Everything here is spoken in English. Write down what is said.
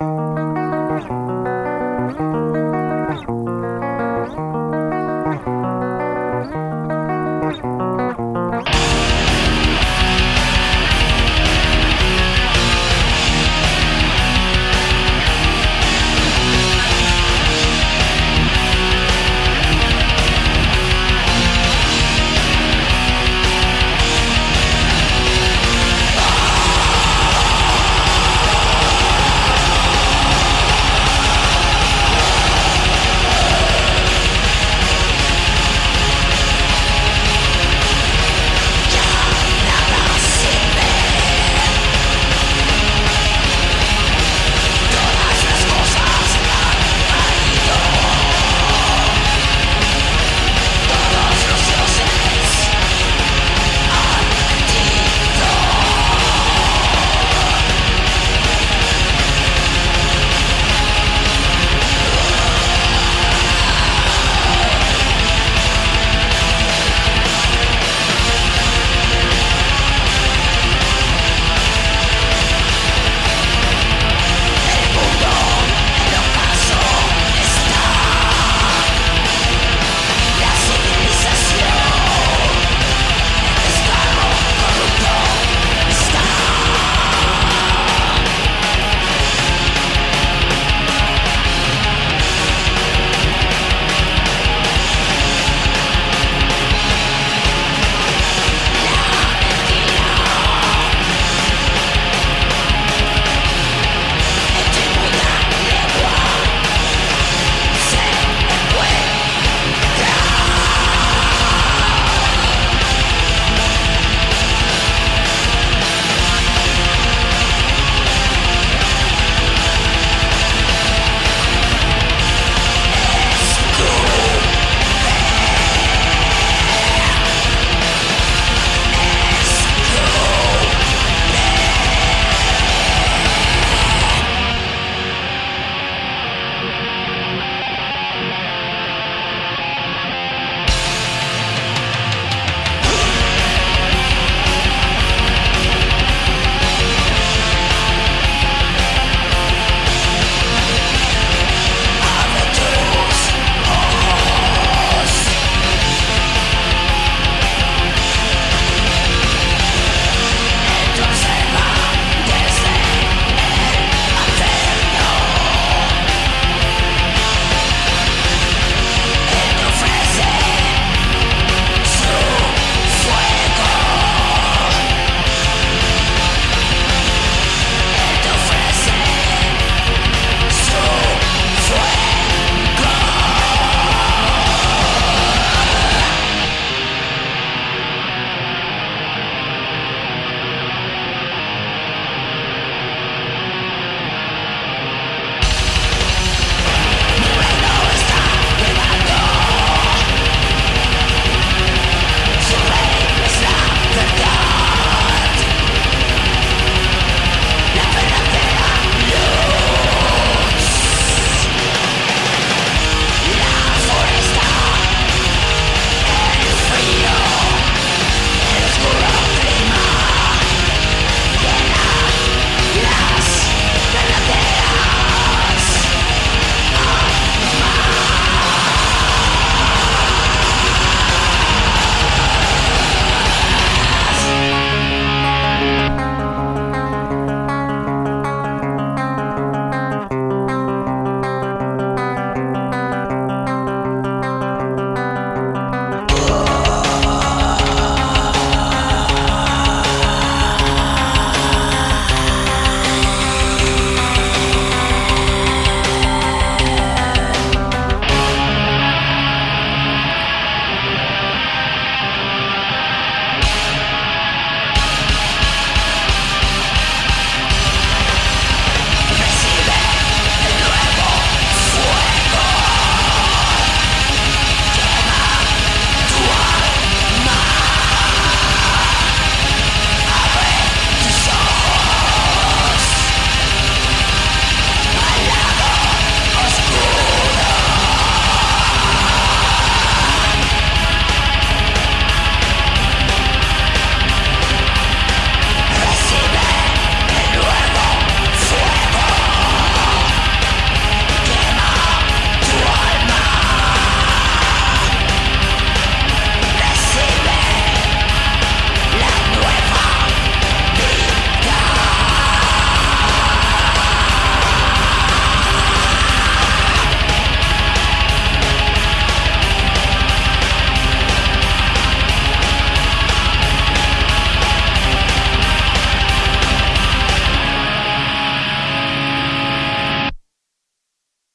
you